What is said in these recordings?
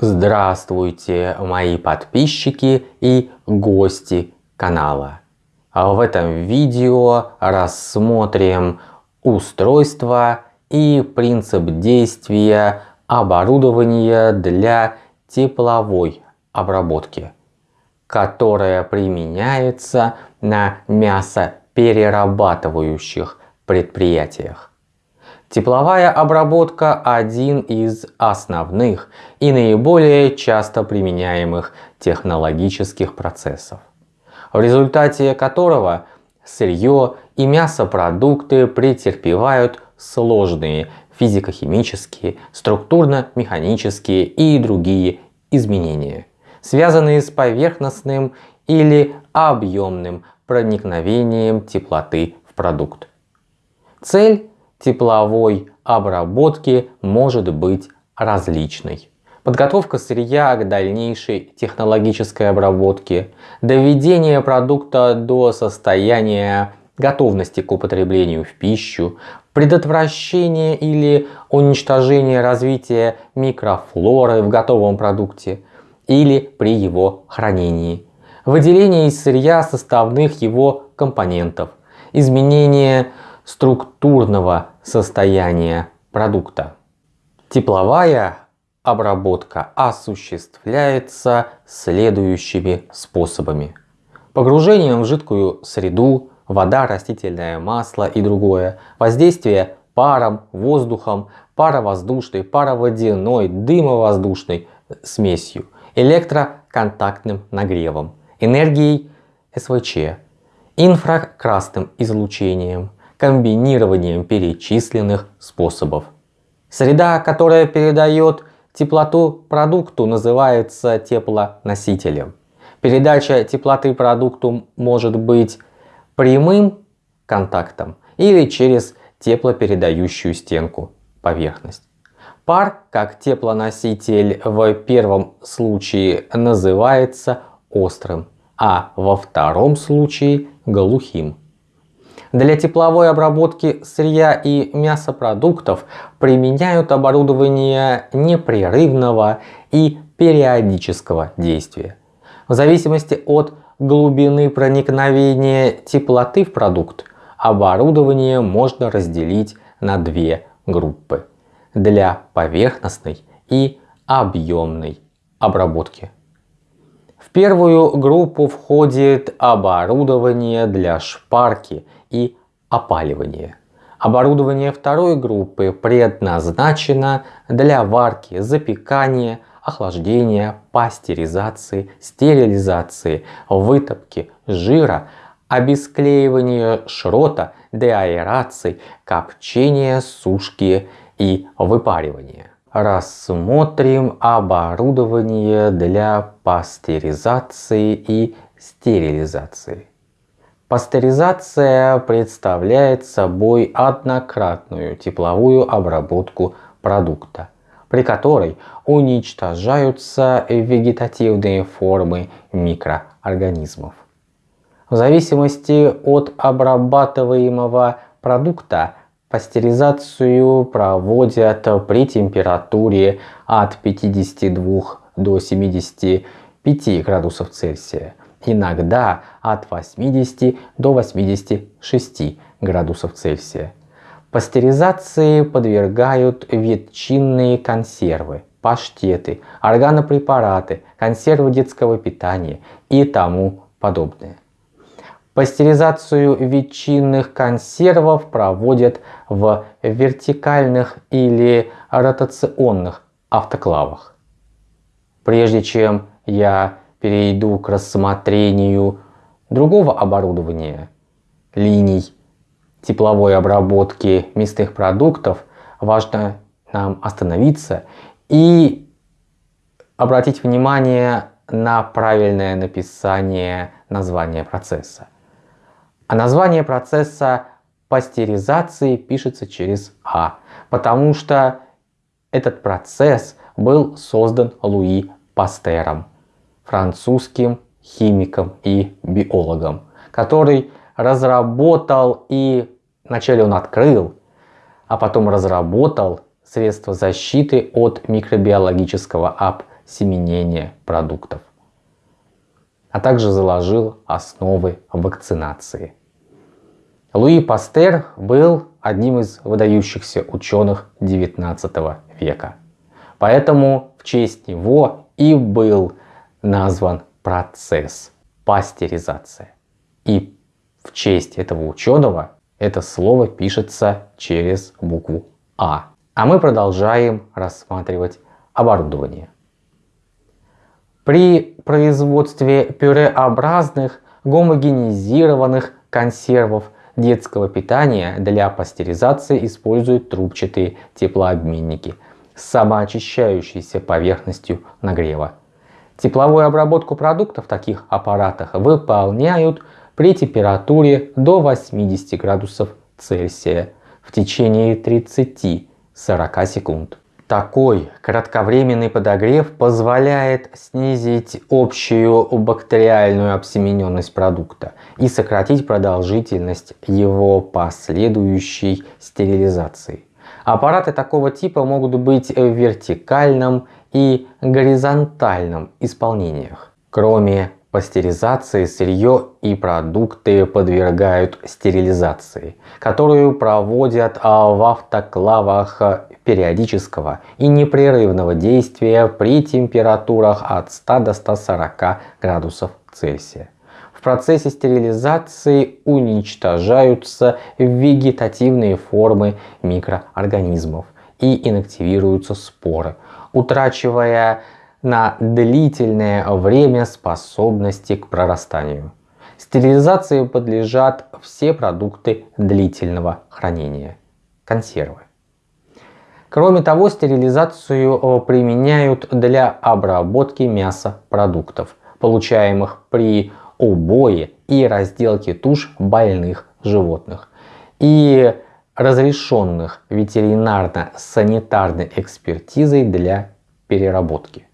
Здравствуйте, мои подписчики и гости канала. В этом видео рассмотрим устройство и принцип действия оборудования для тепловой обработки, которое применяется на мясоперерабатывающих предприятиях. Тепловая обработка – один из основных и наиболее часто применяемых технологических процессов, в результате которого сырье и мясопродукты претерпевают сложные физико-химические, структурно-механические и другие изменения, связанные с поверхностным или объемным проникновением теплоты в продукт. Цель тепловой обработки может быть различной. Подготовка сырья к дальнейшей технологической обработке, доведение продукта до состояния готовности к употреблению в пищу, предотвращение или уничтожение развития микрофлоры в готовом продукте или при его хранении, выделение из сырья составных его компонентов, изменение структурного состояния продукта. Тепловая обработка осуществляется следующими способами. Погружением в жидкую среду, вода, растительное масло и другое, воздействие паром, воздухом, паровоздушной, пароводяной, дымовоздушной смесью, электроконтактным нагревом, энергией СВЧ, инфракрасным излучением, комбинированием перечисленных способов. Среда, которая передает теплоту продукту, называется теплоносителем. Передача теплоты продукту может быть прямым контактом или через теплопередающую стенку поверхность. Пар, как теплоноситель в первом случае называется острым, а во втором случае глухим. Для тепловой обработки сырья и мясопродуктов применяют оборудование непрерывного и периодического действия. В зависимости от глубины проникновения теплоты в продукт, оборудование можно разделить на две группы для поверхностной и объемной обработки. В первую группу входит оборудование для шпарки и опаливания. Оборудование второй группы предназначено для варки, запекания, охлаждения, пастеризации, стерилизации, вытопки жира, обесклеивания шрота, деаэрации, копчения, сушки и выпаривания. Рассмотрим оборудование для пастеризации и стерилизации. Пастеризация представляет собой однократную тепловую обработку продукта, при которой уничтожаются вегетативные формы микроорганизмов. В зависимости от обрабатываемого продукта пастеризацию проводят при температуре от 52 до 75 градусов Цельсия иногда от 80 до 86 градусов Цельсия. Пастеризации подвергают ветчинные консервы, паштеты, органопрепараты, консервы детского питания и тому подобное. Пастеризацию ветчинных консервов проводят в вертикальных или ротационных автоклавах. Прежде чем я перейду к рассмотрению другого оборудования, линий тепловой обработки мясных продуктов, важно нам остановиться и обратить внимание на правильное написание названия процесса. А название процесса пастеризации пишется через А, потому что этот процесс был создан Луи Пастером французским химиком и биологом, который разработал и вначале он открыл, а потом разработал средства защиты от микробиологического осеменения продуктов, а также заложил основы вакцинации. Луи Пастер был одним из выдающихся ученых XIX века. Поэтому в честь него и был назван процесс пастеризация. И в честь этого ученого это слово пишется через букву А. А мы продолжаем рассматривать оборудование. При производстве пюреобразных гомогенизированных консервов детского питания для пастеризации используют трубчатые теплообменники с самоочищающейся поверхностью нагрева. Тепловую обработку продуктов в таких аппаратах выполняют при температуре до 80 градусов Цельсия в течение 30-40 секунд. Такой кратковременный подогрев позволяет снизить общую бактериальную обсемененность продукта и сократить продолжительность его последующей стерилизации. Аппараты такого типа могут быть в вертикальном и горизонтальном исполнениях. Кроме пастеризации сырье и продукты подвергают стерилизации, которую проводят в автоклавах периодического и непрерывного действия при температурах от 100 до 140 градусов Цельсия. В процессе стерилизации уничтожаются вегетативные формы микроорганизмов и инактивируются споры, утрачивая на длительное время способности к прорастанию. Стерилизации подлежат все продукты длительного хранения. Консервы. Кроме того, стерилизацию э, применяют для обработки мяса продуктов, получаемых при убое и разделке туш больных животных и разрешенных ветеринарно-санитарной экспертизой для переработки.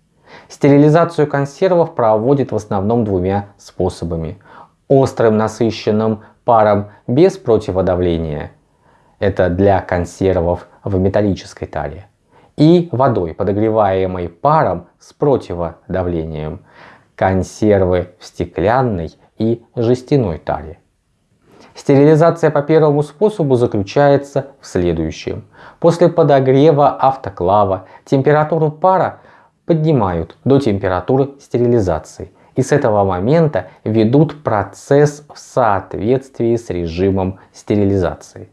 Стерилизацию консервов проводят в основном двумя способами. Острым насыщенным паром без противодавления. Это для консервов в металлической таре. И водой, подогреваемой паром с противодавлением. Консервы в стеклянной и жестяной таре. Стерилизация по первому способу заключается в следующем. После подогрева автоклава температуру пара поднимают до температуры стерилизации и с этого момента ведут процесс в соответствии с режимом стерилизации.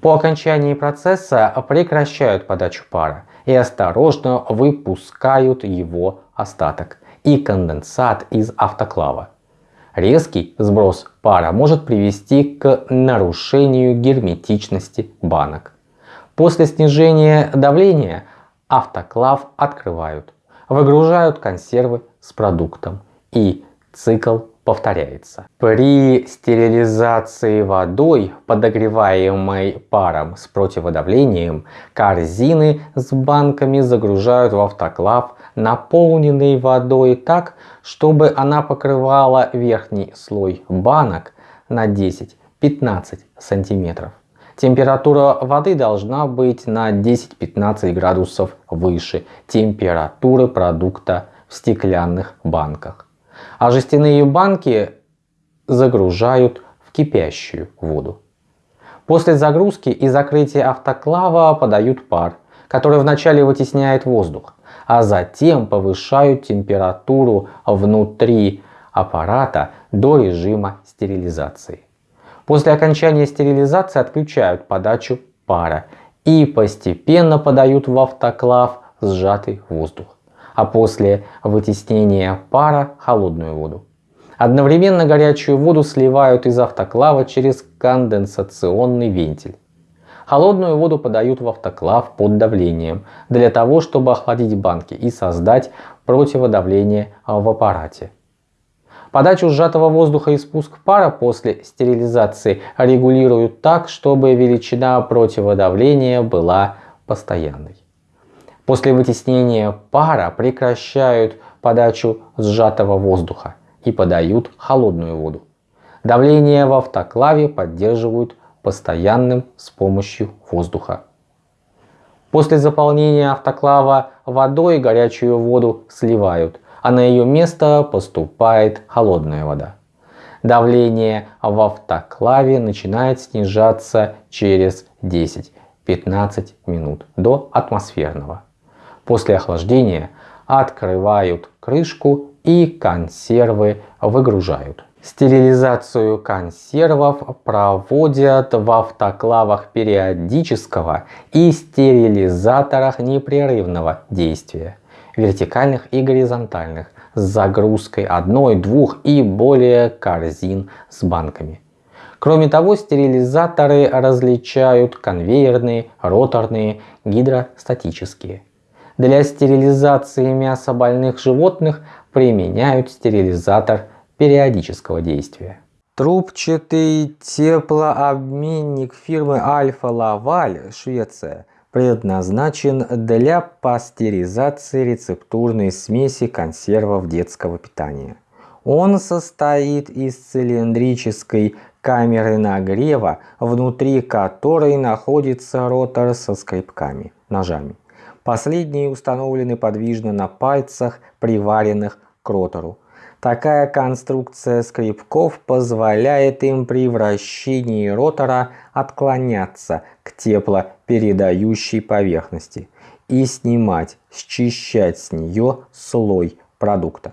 По окончании процесса прекращают подачу пара и осторожно выпускают его остаток и конденсат из автоклава. Резкий сброс пара может привести к нарушению герметичности банок. После снижения давления автоклав открывают, выгружают консервы с продуктом и цикл повторяется. При стерилизации водой, подогреваемой паром с противодавлением, корзины с банками загружают в автоклав, наполненный водой так, чтобы она покрывала верхний слой банок на 10-15 сантиметров. Температура воды должна быть на 10-15 градусов выше температуры продукта в стеклянных банках. А жестяные банки загружают в кипящую воду. После загрузки и закрытия автоклава подают пар, который вначале вытесняет воздух, а затем повышают температуру внутри аппарата до режима стерилизации. После окончания стерилизации отключают подачу пара и постепенно подают в автоклав сжатый воздух, а после вытеснения пара холодную воду. Одновременно горячую воду сливают из автоклава через конденсационный вентиль. Холодную воду подают в автоклав под давлением, для того, чтобы охладить банки и создать противодавление в аппарате. Подачу сжатого воздуха и спуск пара после стерилизации регулируют так, чтобы величина противодавления была постоянной. После вытеснения пара прекращают подачу сжатого воздуха и подают холодную воду. Давление в автоклаве поддерживают постоянным с помощью воздуха. После заполнения автоклава водой горячую воду сливают, а на ее место поступает холодная вода. Давление в автоклаве начинает снижаться через 10-15 минут до атмосферного. После охлаждения открывают крышку и консервы выгружают. Стерилизацию консервов проводят в автоклавах периодического и стерилизаторах непрерывного действия, вертикальных и горизонтальных, с загрузкой одной, двух и более корзин с банками. Кроме того, стерилизаторы различают конвейерные, роторные, гидростатические. Для стерилизации мяса больных животных применяют стерилизатор периодического действия. Трубчатый теплообменник фирмы Альфа Лаваль, Швеция, предназначен для пастеризации рецептурной смеси консервов детского питания. Он состоит из цилиндрической камеры нагрева, внутри которой находится ротор со скребками, ножами. Последние установлены подвижно на пальцах, приваренных к ротору. Такая конструкция скребков позволяет им при вращении ротора отклоняться к теплопередающей поверхности и снимать, счищать с нее слой продукта.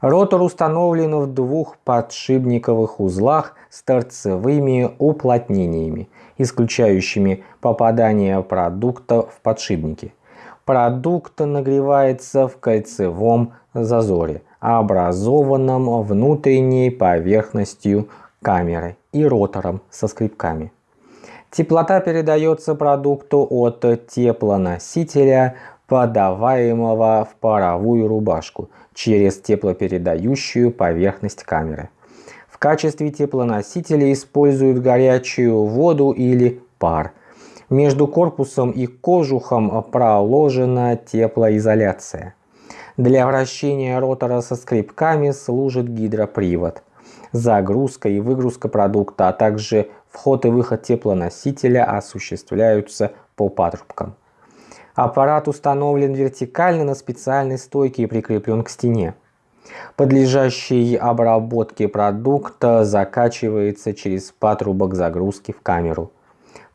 Ротор установлен в двух подшипниковых узлах с торцевыми уплотнениями, исключающими попадание продукта в подшипники. Продукт нагревается в кольцевом зазоре, образованном внутренней поверхностью камеры и ротором со скребками. Теплота передается продукту от теплоносителя, подаваемого в паровую рубашку, через теплопередающую поверхность камеры. В качестве теплоносителя используют горячую воду или пар – между корпусом и кожухом проложена теплоизоляция. Для вращения ротора со скребками служит гидропривод. Загрузка и выгрузка продукта, а также вход и выход теплоносителя осуществляются по патрубкам. Аппарат установлен вертикально на специальной стойке и прикреплен к стене. Подлежащий обработке продукта закачивается через патрубок загрузки в камеру.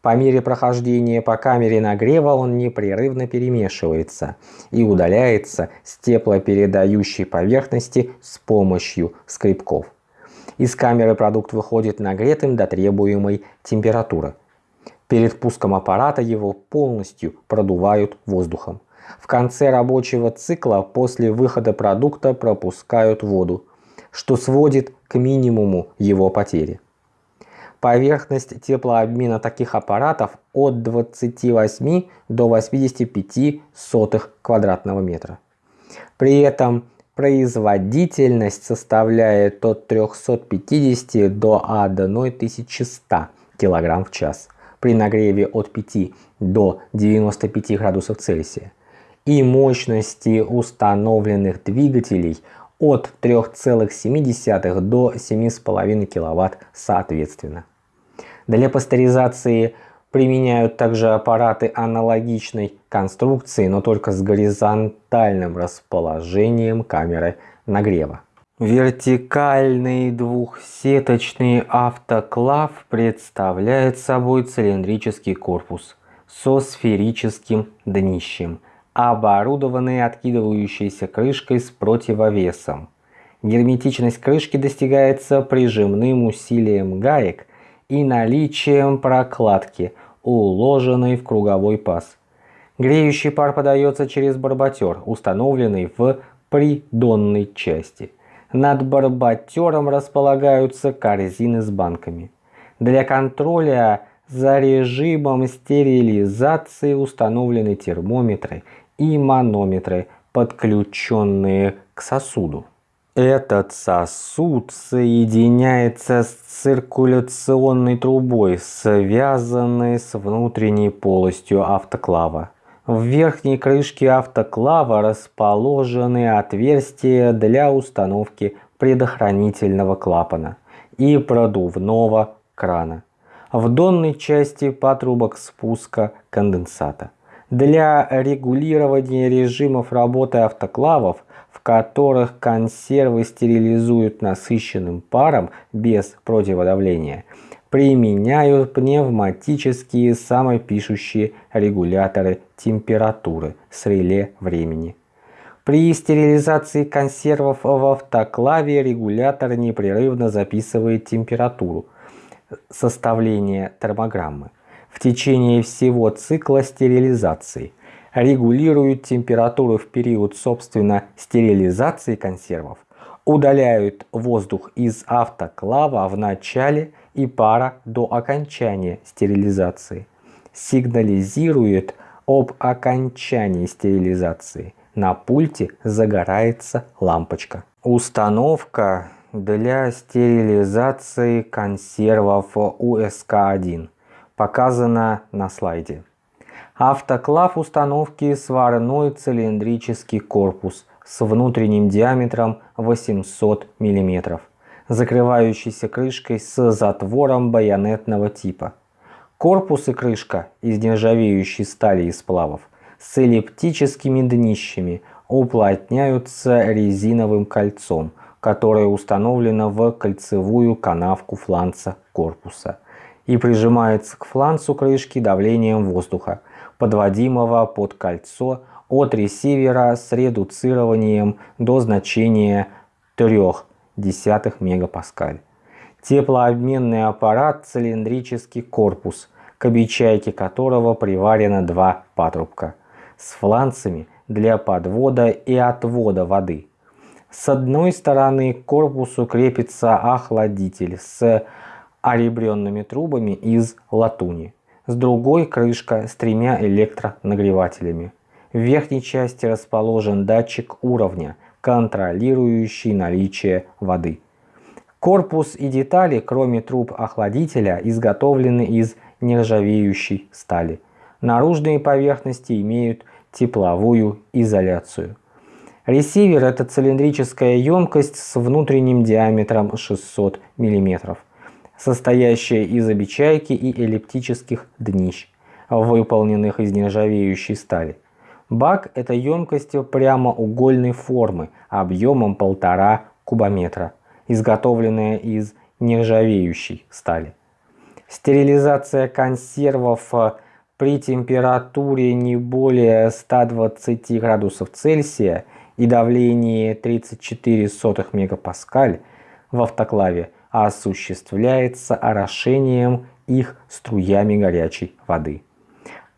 По мере прохождения по камере нагрева он непрерывно перемешивается и удаляется с теплопередающей поверхности с помощью скребков. Из камеры продукт выходит нагретым до требуемой температуры. Перед пуском аппарата его полностью продувают воздухом. В конце рабочего цикла после выхода продукта пропускают воду, что сводит к минимуму его потери. Поверхность теплообмена таких аппаратов от 28 до 85 сотых квадратного метра. При этом производительность составляет от 350 до 1100 кг в час при нагреве от 5 до 95 градусов Цельсия и мощности установленных двигателей от 3,7 до 7,5 кВт соответственно. Для пастеризации применяют также аппараты аналогичной конструкции, но только с горизонтальным расположением камеры нагрева. Вертикальный двухсеточный автоклав представляет собой цилиндрический корпус со сферическим днищем, оборудованный откидывающейся крышкой с противовесом. Герметичность крышки достигается прижимным усилием гаек и наличием прокладки, уложенной в круговой паз. Греющий пар подается через барботер, установленный в придонной части. Над барботером располагаются корзины с банками. Для контроля за режимом стерилизации установлены термометры и манометры, подключенные к сосуду. Этот сосуд соединяется с циркуляционной трубой, связанной с внутренней полостью автоклава. В верхней крышке автоклава расположены отверстия для установки предохранительного клапана и продувного крана. В донной части патрубок спуска конденсата. Для регулирования режимов работы автоклавов, в которых консервы стерилизуют насыщенным паром без противодавления, применяют пневматические самопишущие регуляторы температуры с реле времени. При стерилизации консервов в автоклаве регулятор непрерывно записывает температуру составления термограммы в течение всего цикла стерилизации, регулируют температуру в период собственно стерилизации консервов, удаляют воздух из автоклава в начале и пара до окончания стерилизации, сигнализирует об окончании стерилизации – на пульте загорается лампочка. Установка для стерилизации консервов УСК-1 показана на слайде. Автоклав установки сварной цилиндрический корпус с внутренним диаметром 800 мм, закрывающийся крышкой с затвором байонетного типа. Корпус и крышка из нержавеющей стали и сплавов – с эллиптическими днищами уплотняются резиновым кольцом, которое установлено в кольцевую канавку фланца корпуса и прижимается к фланцу крышки давлением воздуха, подводимого под кольцо от ресивера с редуцированием до значения 0,3 мегапаскаль. Теплообменный аппарат цилиндрический корпус, к обечайке которого приварено два патрубка – с фланцами для подвода и отвода воды. С одной стороны к корпусу крепится охладитель с оребренными трубами из латуни. С другой крышка с тремя электронагревателями. В верхней части расположен датчик уровня, контролирующий наличие воды. Корпус и детали, кроме труб охладителя, изготовлены из нержавеющей стали. Наружные поверхности имеют тепловую изоляцию. Ресивер – это цилиндрическая емкость с внутренним диаметром 600 мм, состоящая из обечайки и эллиптических днищ, выполненных из нержавеющей стали. Бак – это емкость прямоугольной формы объемом 1,5 кубометра, изготовленная из нержавеющей стали. Стерилизация консервов при температуре не более 120 градусов Цельсия и давлении 34 мегапаскаль в автоклаве осуществляется орошением их струями горячей воды,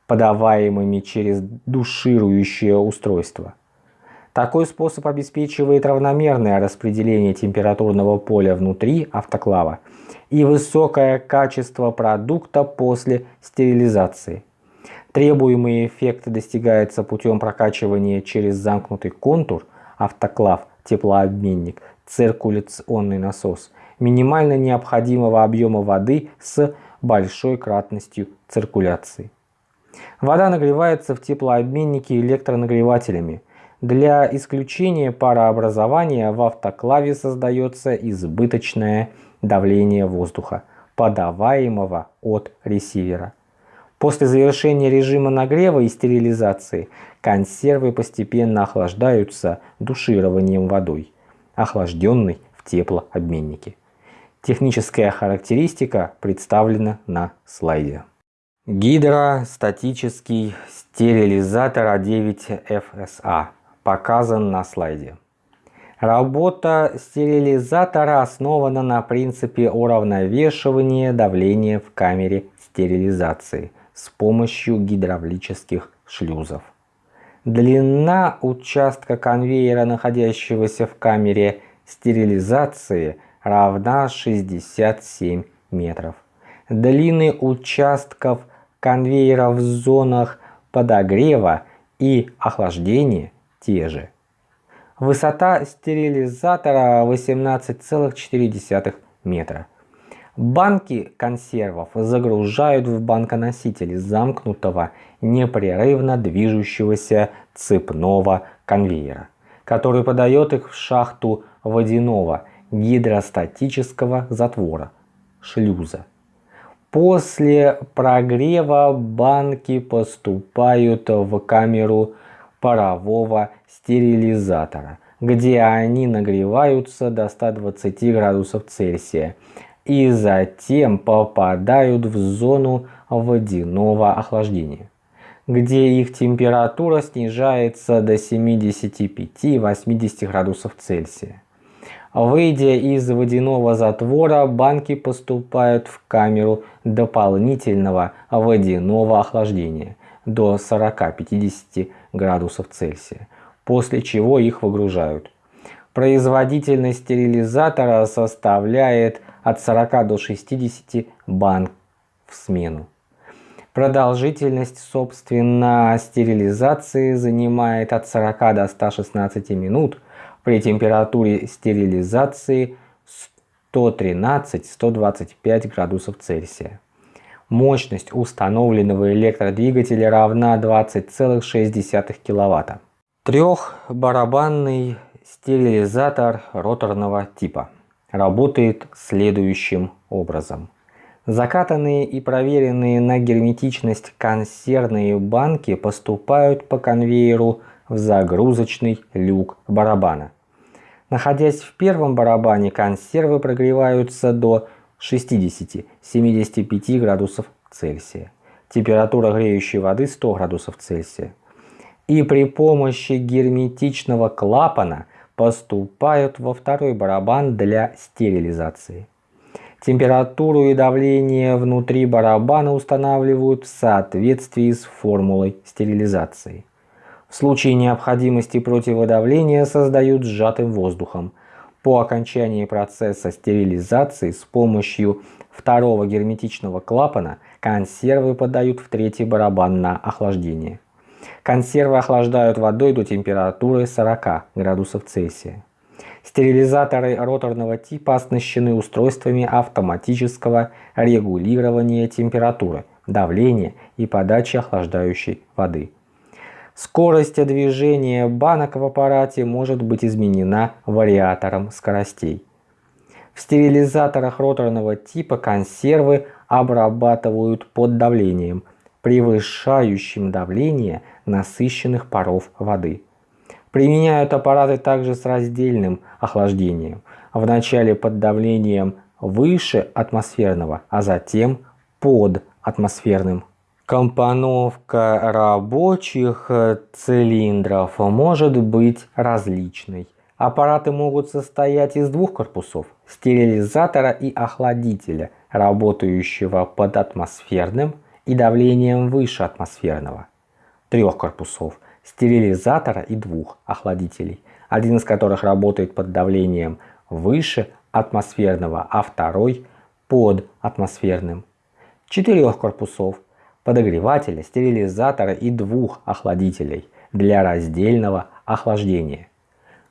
подаваемыми через душирующее устройство. Такой способ обеспечивает равномерное распределение температурного поля внутри автоклава и высокое качество продукта после стерилизации. Требуемый эффект достигается путем прокачивания через замкнутый контур, автоклав, теплообменник, циркуляционный насос, минимально необходимого объема воды с большой кратностью циркуляции. Вода нагревается в теплообменнике электронагревателями. Для исключения парообразования в автоклаве создается избыточное давление воздуха, подаваемого от ресивера. После завершения режима нагрева и стерилизации консервы постепенно охлаждаются душированием водой, охлажденной в теплообменнике. Техническая характеристика представлена на слайде. Гидростатический стерилизатор А9FSA показан на слайде. Работа стерилизатора основана на принципе уравновешивания давления в камере стерилизации с помощью гидравлических шлюзов. Длина участка конвейера, находящегося в камере стерилизации, равна 67 метров. Длины участков конвейера в зонах подогрева и охлаждения те же. Высота стерилизатора 18,4 метра. Банки консервов загружают в банконоситель замкнутого, непрерывно движущегося цепного конвейера, который подает их в шахту водяного гидростатического затвора, шлюза. После прогрева банки поступают в камеру парового стерилизатора, где они нагреваются до 120 градусов Цельсия и затем попадают в зону водяного охлаждения, где их температура снижается до 75-80 градусов Цельсия. Выйдя из водяного затвора, банки поступают в камеру дополнительного водяного охлаждения до 40-50 градусов Цельсия, после чего их выгружают. Производительность стерилизатора составляет от 40 до 60 банк в смену. Продолжительность, собственно, стерилизации занимает от 40 до 116 минут при температуре стерилизации 113-125 градусов Цельсия. Мощность установленного электродвигателя равна 20,6 кВт. Трехбарабанный стерилизатор роторного типа работает следующим образом. Закатанные и проверенные на герметичность консервные банки поступают по конвейеру в загрузочный люк барабана. Находясь в первом барабане, консервы прогреваются до 60-75 градусов Цельсия. Температура греющей воды 100 градусов Цельсия. И при помощи герметичного клапана поступают во второй барабан для стерилизации. Температуру и давление внутри барабана устанавливают в соответствии с формулой стерилизации. В случае необходимости противодавления создают сжатым воздухом. По окончании процесса стерилизации с помощью второго герметичного клапана консервы подают в третий барабан на охлаждение. Консервы охлаждают водой до температуры 40 градусов Цельсия. Стерилизаторы роторного типа оснащены устройствами автоматического регулирования температуры, давления и подачи охлаждающей воды. Скорость движения банок в аппарате может быть изменена вариатором скоростей. В стерилизаторах роторного типа консервы обрабатывают под давлением, превышающим давление насыщенных паров воды. Применяют аппараты также с раздельным охлаждением. Вначале под давлением выше атмосферного, а затем под атмосферным. Компоновка рабочих цилиндров может быть различной. Аппараты могут состоять из двух корпусов – стерилизатора и охладителя, работающего под атмосферным и давлением выше атмосферного. Трех корпусов – стерилизатора и двух охладителей, один из которых работает под давлением выше атмосферного, а второй под атмосферным. Четырех корпусов подогревателя, стерилизатора и двух охладителей для раздельного охлаждения.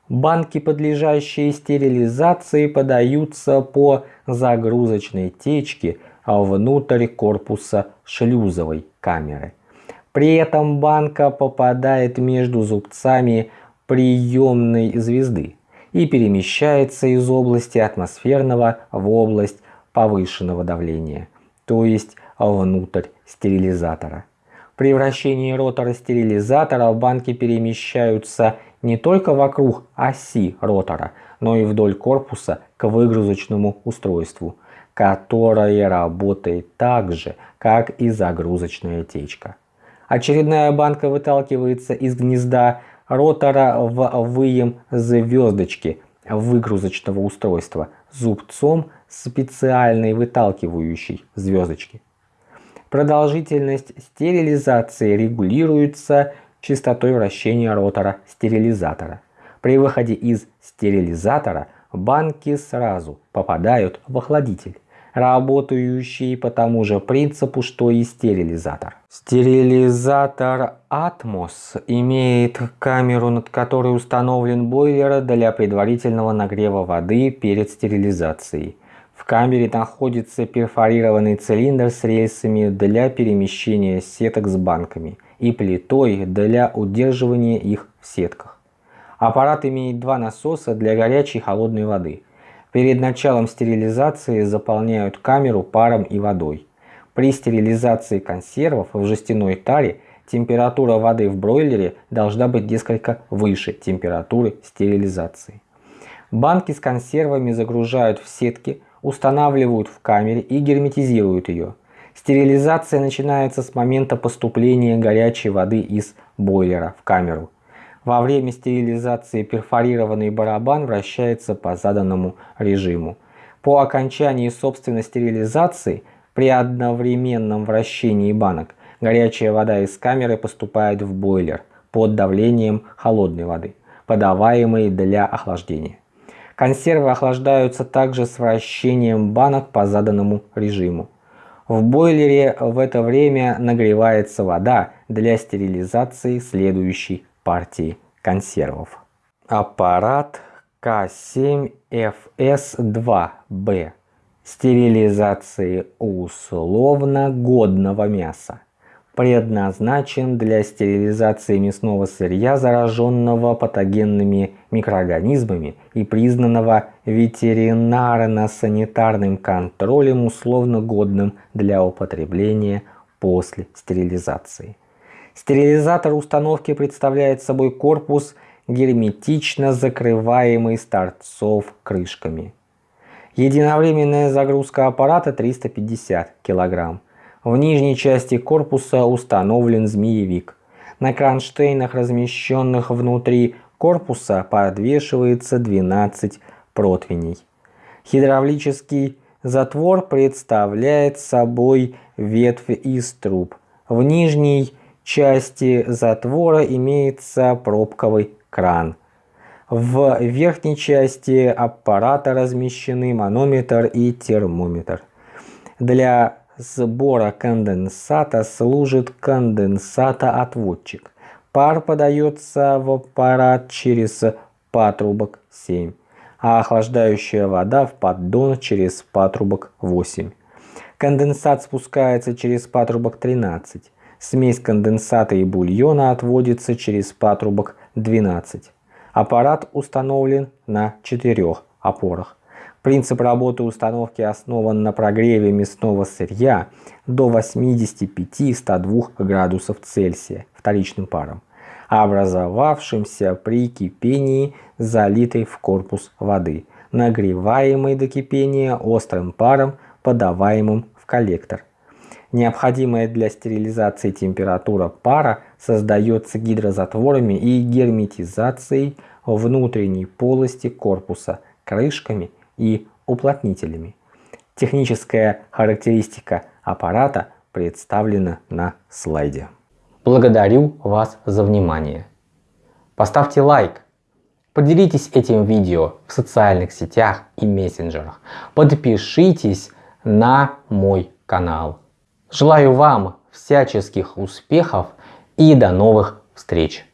Банки, подлежащие стерилизации, подаются по загрузочной течке внутрь корпуса шлюзовой камеры. При этом банка попадает между зубцами приемной звезды и перемещается из области атмосферного в область повышенного давления, то есть внутрь стерилизатора. При вращении ротора стерилизатора банки перемещаются не только вокруг оси ротора, но и вдоль корпуса к выгрузочному устройству, которое работает так же, как и загрузочная течка. Очередная банка выталкивается из гнезда ротора в выем звездочки выгрузочного устройства зубцом специальной выталкивающей звездочки. Продолжительность стерилизации регулируется частотой вращения ротора стерилизатора. При выходе из стерилизатора банки сразу попадают в охладитель работающий по тому же принципу, что и стерилизатор. Стерилизатор Atmos имеет камеру, над которой установлен бойлер для предварительного нагрева воды перед стерилизацией. В камере находится перфорированный цилиндр с рельсами для перемещения сеток с банками и плитой для удерживания их в сетках. Аппарат имеет два насоса для горячей и холодной воды – Перед началом стерилизации заполняют камеру паром и водой. При стерилизации консервов в жестяной таре температура воды в бройлере должна быть несколько выше температуры стерилизации. Банки с консервами загружают в сетки, устанавливают в камере и герметизируют ее. Стерилизация начинается с момента поступления горячей воды из бойлера в камеру. Во время стерилизации перфорированный барабан вращается по заданному режиму. По окончании собственной стерилизации при одновременном вращении банок горячая вода из камеры поступает в бойлер под давлением холодной воды, подаваемой для охлаждения. Консервы охлаждаются также с вращением банок по заданному режиму. В бойлере в это время нагревается вода для стерилизации следующей партии консервов. Аппарат К7FS2B стерилизации условно годного мяса предназначен для стерилизации мясного сырья, зараженного патогенными микроорганизмами и признанного ветеринарно-санитарным контролем условно годным для употребления после стерилизации. Стерилизатор установки представляет собой корпус, герметично закрываемый с торцов крышками. Единовременная загрузка аппарата 350 кг. В нижней части корпуса установлен змеевик. На кронштейнах, размещенных внутри корпуса, подвешивается 12 противней. Гидравлический затвор представляет собой ветвь из труб. В нижней части затвора имеется пробковый кран. В верхней части аппарата размещены манометр и термометр. Для сбора конденсата служит конденсатоотводчик. Пар подается в аппарат через патрубок 7, а охлаждающая вода в поддон через патрубок 8. Конденсат спускается через патрубок 13. Смесь конденсата и бульона отводится через патрубок 12. Аппарат установлен на четырех опорах. Принцип работы установки основан на прогреве мясного сырья до 85-102 градусов Цельсия вторичным паром, образовавшимся при кипении залитой в корпус воды, нагреваемой до кипения острым паром, подаваемым в коллектор. Необходимая для стерилизации температура пара создается гидрозатворами и герметизацией внутренней полости корпуса, крышками и уплотнителями. Техническая характеристика аппарата представлена на слайде. Благодарю вас за внимание. Поставьте лайк, поделитесь этим видео в социальных сетях и мессенджерах, подпишитесь на мой канал. Желаю вам всяческих успехов и до новых встреч!